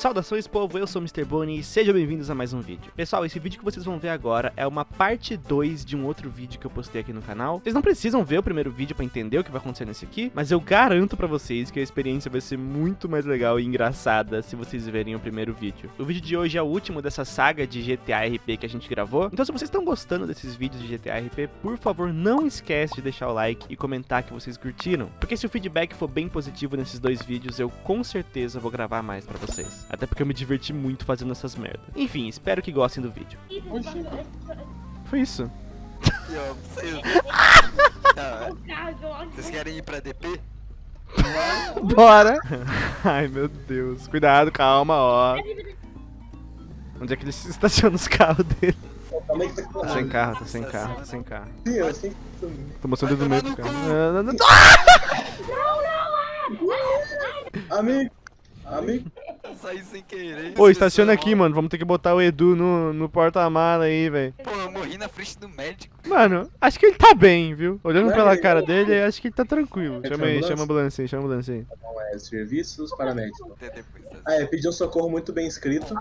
Saudações povo, eu sou o Mr. Bonnie e sejam bem-vindos a mais um vídeo. Pessoal, esse vídeo que vocês vão ver agora é uma parte 2 de um outro vídeo que eu postei aqui no canal. Vocês não precisam ver o primeiro vídeo pra entender o que vai acontecer nesse aqui, mas eu garanto pra vocês que a experiência vai ser muito mais legal e engraçada se vocês verem o primeiro vídeo. O vídeo de hoje é o último dessa saga de GTA RP que a gente gravou, então se vocês estão gostando desses vídeos de GTA RP, por favor não esquece de deixar o like e comentar que vocês curtiram, porque se o feedback for bem positivo nesses dois vídeos, eu com certeza vou gravar mais pra vocês. Até porque eu me diverti muito fazendo essas merdas. Enfim, espero que gostem do vídeo. Foi isso. E, ó, vocês... Vocês querem ir pra DP? Bora! Ai, meu Deus. Cuidado, calma, ó. Onde é que ele se estaciona os carros dele? Tá sem carro, tá sem carro, tá sem carro. Sim, eu sei que Tô mostrando o dedo no meio do carro. Não, não, não. Amigo, amigo, Eu saí sem querer. Pô, estaciona aqui, mano. Vamos ter que botar o Edu no, no porta-mala aí, velho. Pô, eu morri na frente do médico. Mano, acho que ele tá bem, viu? Olhando Não, pela cara dele, acho que ele tá tranquilo. Quer Chama aí, chama a ambulância aí, chama a ambulância aí. não é serviços paramédicos. Até depois. tá? Ah, é, pediu um socorro muito bem escrito.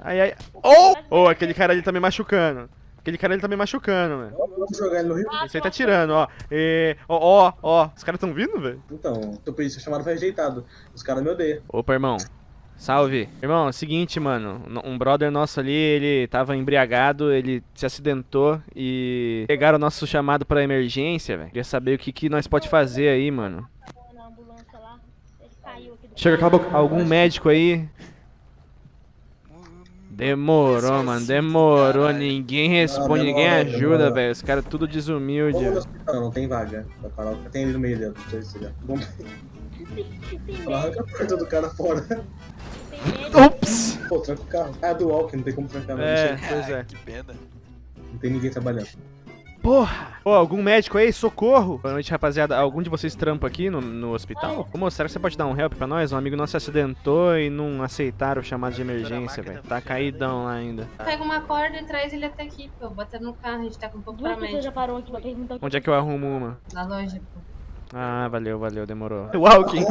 Ai, ai. Oh! Oh, aquele cara ali tá me machucando. Aquele cara ali tá me machucando, velho. Vamos jogar ele no rio? Esse aí tá tirando, ó. E... Ó, ó, ó. Os caras tão vindo, velho? Então, seu pedido ser chamado foi rejeitado. Os caras me odeiam. Opa, irmão. Salve. Irmão, é o seguinte, mano. Um brother nosso ali, ele tava embriagado, ele se acidentou e pegaram o nosso chamado pra emergência, velho. Queria saber o que, que nós pode fazer aí, mano. Ele Chega, cala a boca. Algum médico aí? Demorou, mano. Demorou. Ninguém responde, ninguém demora, ajuda, velho. Os caras tudo desumilde. Hospital, não tem vaga. Tem ele no meio lá, arranca a porta do cara fora. Ups! Pô, tranca o carro. Ah, é do walk, não tem como trancar não. É, pois é. Que pena. Não tem ninguém trabalhando. Porra! Ô, algum médico aí? Socorro! Boa noite, rapaziada. Algum de vocês trampa aqui no, no hospital? Ô, moço, será que você pode dar um help pra nós? Um amigo nosso se acidentou e não aceitaram o chamado de emergência, velho. Tá caidão lá ainda. Pega uma corda e traz ele até aqui, pô. Bota no carro, a gente tá com um pouco Duas pra médico. já parou aqui pra perguntar que Onde é que eu arrumo uma? Na loja, pô. Ah, valeu, valeu, demorou. Walking!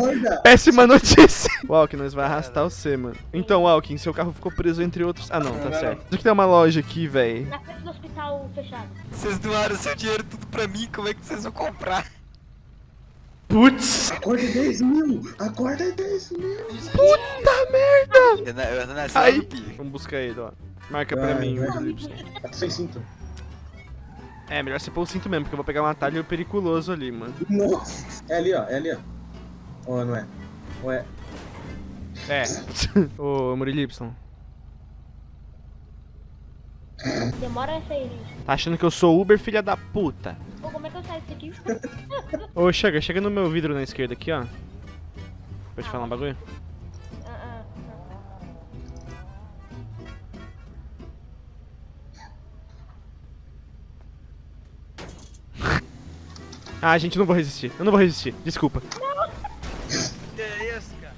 Péssima notícia! Walking, nós vai arrastar você, mano. Então, Walking, seu carro ficou preso entre outros... Ah, não, tá certo. Acho que tem uma loja aqui, velho. Na frente do hospital fechado. Vocês doaram seu dinheiro tudo pra mim, como é que vocês vão comprar? Putz! Acorda 10 mil! Acorda 10 mil! Puta merda! Eu, na- eu nasci no pico. Vamos buscar ele, ó. Marca pra Vai, mim. Tá sem cinto. É, melhor você pôr o cinto mesmo, porque eu vou pegar um atalho periculoso ali, mano. Nossa! É ali, ó, é ali, ó. Ou não é? Ou é? É. Ô, Murilo Y, Demora essa aí, gente. tá achando que eu sou Uber, filha da puta? Pô, como é que eu saio disso aqui? Ô, chega, chega no meu vidro na esquerda aqui, ó. Vou te falar um bagulho. Ah, ah, Ah, gente, eu não vou resistir. Eu não vou resistir. Desculpa. Que é isso, cara?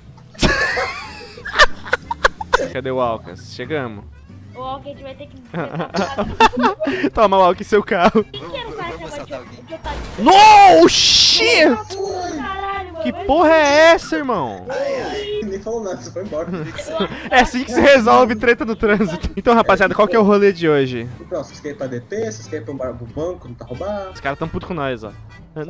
Cadê o Alcas? Chegamos. Ou alguém vai ter que. Toma, Alcas, seu carro. Quem que era o cara que otário? No shit! Caralho. Que porra é essa, irmão? Nem falou nada, você foi embora. É assim que se resolve treta no trânsito. Então, rapaziada, qual que é o rolê de hoje? Então, vocês querem ir pra DP, vocês querem ir pra um bar- pro banco, não tá roubado? Os caras tão putos com nós, ó. É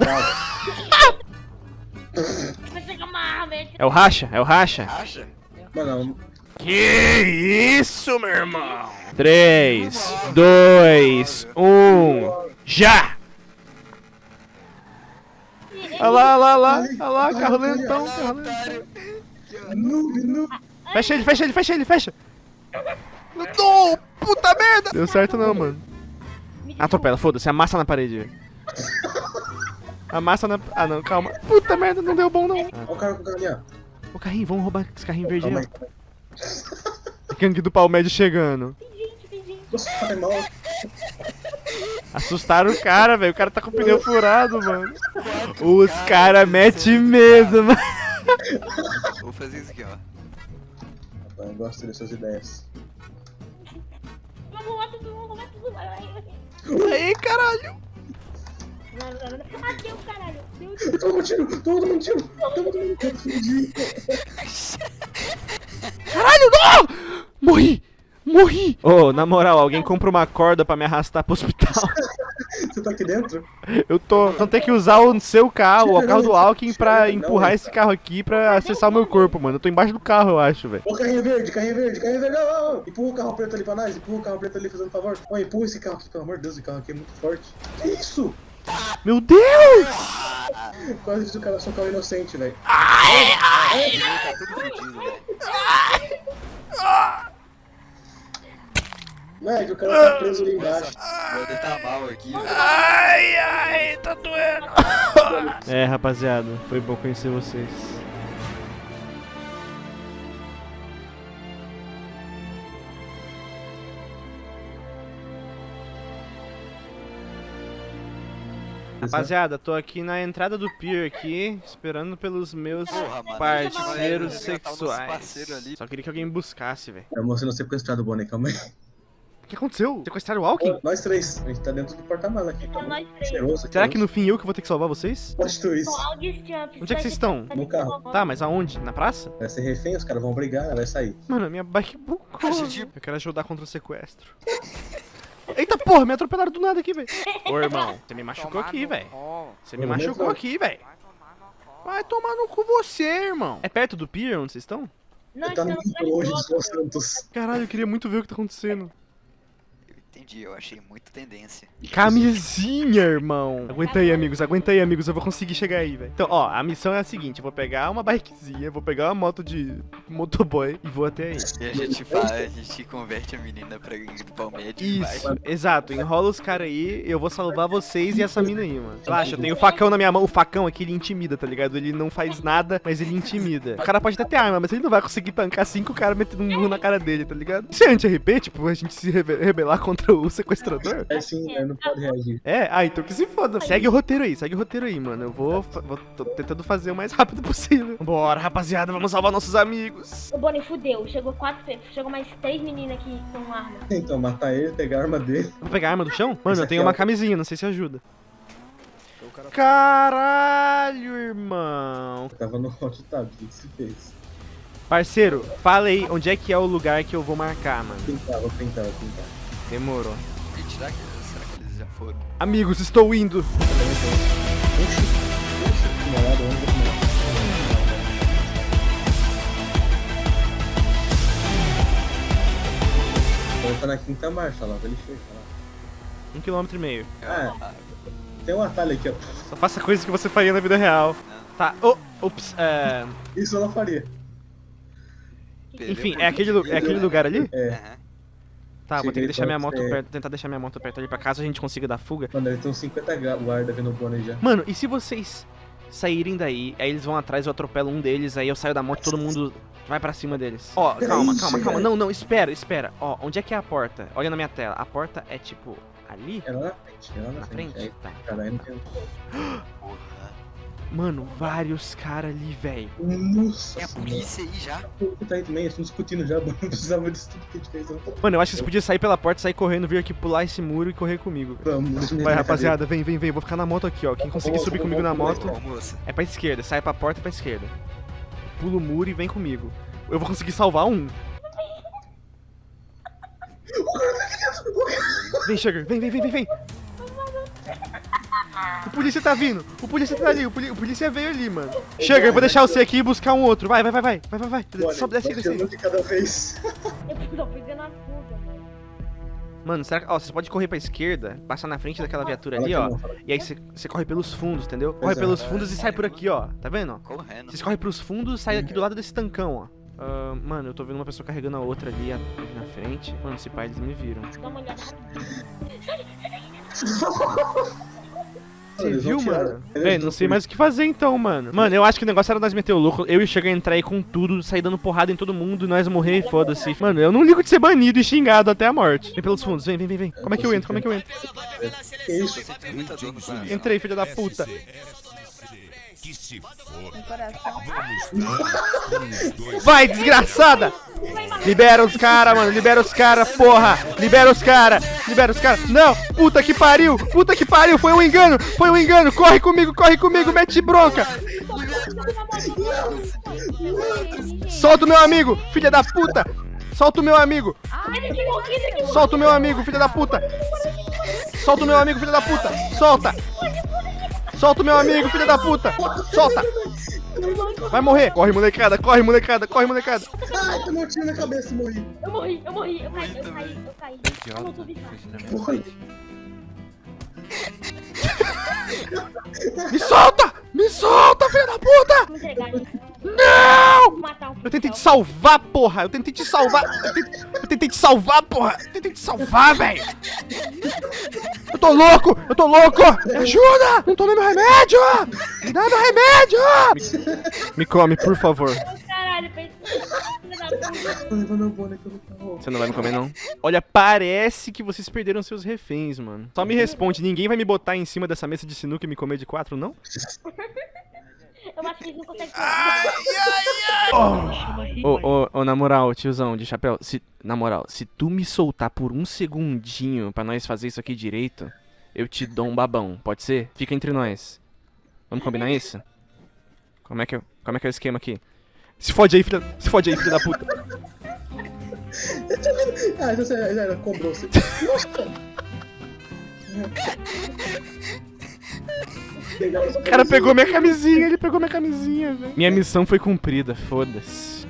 É o racha? É o racha? Acha? Mano, Que isso, meu irmão? 3, 2, 1, já! Olha lá, olha lá, olha lá, olha lá, carro lentão, carro lentão. Otário. noob, noob. Fecha ele, fecha ele, fecha ele, fecha! Não, puta merda! Deu certo não, mano. Atropela, foda-se, amassa na parede. Amassa na... Ah, não, calma. Puta merda, não deu bom, não. Olha o cara com o carro ali, ó. Ô, carrinho, vamos roubar esse carrinho verde aí, aí. ó. Gangue do Palmédio chegando. Nossa, tá mal. Assustaram o cara, velho. O cara tá com o pneu furado, mano. Os cara metem medo, mano. Vou fazer isso aqui, ó. Eu gosto dessas ideias. Vamos roubar tudo, vamos roubar tudo. Vai. Aí, caralho. Ah, deu, caralho. Toma um tiro, toma um tiro, toma um tiro. Caralho, não! Morri! Morri! Ô, na moral, alguém compra uma corda pra me arrastar pro hospital. Você tá aqui dentro? Eu tô. Então tem que usar o seu carro, o carro do Alckmin, pra empurrar não, esse carro aqui pra acessar o meu corpo, mano. Eu tô embaixo do carro, eu acho, velho. Ô, carrinho verde, carrinho verde, carrinho verde. Não, não, não. Empurra o carro preto ali pra nós. Empurra o carro preto ali, fazendo favor. Ô, empurra esse carro aqui, pelo amor de Deus. Esse carro aqui é muito forte. Que isso? Meu Deus! Quase fiz o cara só um carro inocente, velho. Tá tudo fudido, velho. Moleque, o cara tá preso ali embaixo. O Wander tá mal aqui, velho. Ai, ai, tá doendo. É, rapaziada, foi bom conhecer vocês. Rapaziada, tô aqui na entrada do pier aqui, esperando pelos meus Porra, mano. parceiros eu ia matar o nosso sexuais. parceiro ali. Só queria que alguém me buscasse, velho. Eu mostrei não sequestrado o Bonnie, calma aí. O que aconteceu? Sequestraram o Alckmin? Nós três, a gente tá dentro do porta-mala aqui. Tá É nós três. cheiroso. Será que no fim eu que vou ter que salvar vocês? Pode tu isso. Onde é que vocês estão? No carro. Tá, mas aonde? Na praça? Vai ser refém, os caras vão brigar, ela vai sair. Mano, a minha bike bugou. A gente- Eu quero ajudar contra o sequestro. Eita porra, me atropelaram do nada aqui, velho. Ô irmão, você me machucou aqui, velho. Você me Ô, machucou aqui, velho. Vai tomar no cu você, irmão. É perto do pier onde vocês estão? Nós Ele tá estamos muito longe de. Los Santos. Caralho, eu queria muito ver o que tá acontecendo. Entendi, eu achei muito tendência. Camisinha, irmão. Aguenta aí, amigos, aguenta aí, amigos. Eu vou conseguir chegar aí, velho. Então, ó, a missão é a seguinte: eu vou pegar uma bikezinha, vou pegar uma moto de motoboy e vou até aí. E a gente faz, a gente converte a menina pra ir pro médico vai. Isso, exato. Enrola os caras aí, eu vou salvar vocês e essa mina aí, mano. Relaxa, eu tenho o facão na minha mão. O facão aqui, ele intimida, tá ligado? Ele não faz nada, mas ele intimida. O cara pode até ter arma, mas ele não vai conseguir tancar cinco caras metendo um murro na cara dele, tá ligado? Isso é anti-RP, tipo, a gente se rebe- rebelar contra o sequestrador? É sim, ele não pode reagir. É, ah, então que se foda. Segue o roteiro aí, segue o roteiro aí, mano. Eu vou, fa- vou tô tentando fazer o mais rápido possível. Bora, rapaziada, vamos salvar nossos amigos. O Bonnie fudeu. Chegou quatro, chegou mais três meninas aqui com arma. Então, matar ele, pegar a arma dele. Vou pegar a arma do chão? Mano, eu aqui tenho é uma camisinha, não sei se ajuda. Caralho, irmão. Eu tava no hot tab, o que se fez? Parceiro, fala aí onde é que é o lugar que eu vou marcar, mano. Pintar, vou pintar, vou pintar. Demorou. E será que, será que eles já foram? Amigos, estou indo. Tá na quinta marcha lá, ele chega lá. Um quilômetro e meio. Ah, tem um atalho aqui, ó. Só faça coisas que você faria na vida real. Tá, oh, ups, é... Isso eu não faria. Enfim, é aquele, é aquele lugar ali? É, Tá, vou ter que deixar minha moto você. perto, tentar deixar minha moto perto ali pra caso a gente consiga dar fuga. mano, ele tem uns 50 gra- guarda vindo o Bonnie já. Mano, e se vocês saírem daí, aí eles vão atrás, eu atropelo um deles, aí eu saio da moto todo mundo vai pra cima deles. Ó, calma, calma, calma. Não, não, espera, espera. Ó, onde é que é a porta? Olha na minha tela. A porta é tipo ali? É lá na frente, é lá na, Na frente. frente? Aí, Tá. cara, aí não tem... Porra. Mano, vários caras ali, velho. Nossa Tem a polícia aí já. Tá aí também, eles estão discutindo já, não precisava disso tudo que a gente fez. Mano, eu acho que vocês podiam sair pela porta, sair correndo, vir aqui pular esse muro e correr comigo. Vamos, Vai, rapaziada, vem, vem, vem. Vou ficar na moto aqui, ó. Quem conseguir subir comigo na moto é pra esquerda. Sai pra porta e pra esquerda. Pula o muro e vem comigo. Eu vou conseguir salvar um. Vem, Sugar, vem, vem, vem, vem, vem. O polícia tá vindo, o polícia tá ali, o, poli- o polícia veio ali, mano. Sugar, eu vou deixar você aqui e buscar um outro. Vai, vai, vai, vai, vai, vai, vai. Olha, Sobe, desce aí, desce aí. de cada vez. Eu tô pegando a fuga. Mano, será que. Ó, você pode correr pra esquerda, passar na frente daquela viatura ali, ó. E aí você, você corre pelos fundos, entendeu? Corre é. pelos fundos e sai por aqui, ó. Tá vendo? Correndo. Vocês correm pros fundos e sai aqui do lado desse tancão, ó. Ah, mano, eu tô vendo uma pessoa carregando a outra ali, a- na frente. Mano, esse pai eles me viram. Dá uma olhada. Você Eles viu, mano? vão não sei mais o que fazer então, mano. Mano, eu acho que o negócio era nós meter o louco, eu e chegar a entrar aí com tudo, sair dando porrada em todo mundo, e nós morrer e foda-se. Mano, eu não ligo de ser banido e xingado até a morte. Vem pelos fundos, vem, vem, vem, vem. Como é que eu entro? Como é que eu entro? Entrei, filho da puta. Que se for. Vai, desgraçada! Libera os caras, mano. Libera os caras, porra. Libera os caras. Libera os caras. Não, puta que pariu. Puta que pariu. Foi um engano. Foi um engano. Corre comigo, corre comigo. Mete bronca. Solta o meu amigo, filha da puta. Solta o meu amigo! Solta o meu amigo, filha da puta! Solta o meu amigo, filha da puta! Solta! Solta o meu amigo, filha da puta! Solta! Vai morrer! Corre, molecada, corre, molecada, corre, molecada! Ai, tomei um tiro na cabeça e morri. Eu morri, eu morri, eu caí, eu caí, eu caí. Eu não. Me solta! Me solta, filha da puta! Entregar. Não! Eu tentei te salvar, porra! Eu tentei te salvar! Eu tentei, eu tentei te salvar, porra! Eu tentei te salvar, velho! Eu tô louco! Eu tô louco! Me ajuda! Não tomei meu remédio! Me dá meu remédio! Me, me come, por favor. Caralho, pensei. Tô levando carro. Você não vai me comer, não? Olha, parece que vocês perderam seus reféns, mano. Só me responde, ninguém vai me botar em cima dessa mesa de sinuca e me comer de quatro, não? Eu acho que eles não conseguem. Ô, ô, ô, na moral, tiozão de chapéu, se, na moral, se tu me soltar por um segundinho pra nós fazer isso aqui direito, eu te dou um babão, pode ser? Fica entre nós. Vamos combinar isso? Como é que, eu- como é, que é o esquema aqui? Se fode aí, filha, se fode aí, filha da puta. Ah, então você já era, cobrou você. Nossa! O cara pegou minha camisinha, ele pegou minha camisinha, velho. Minha missão foi cumprida, foda-se.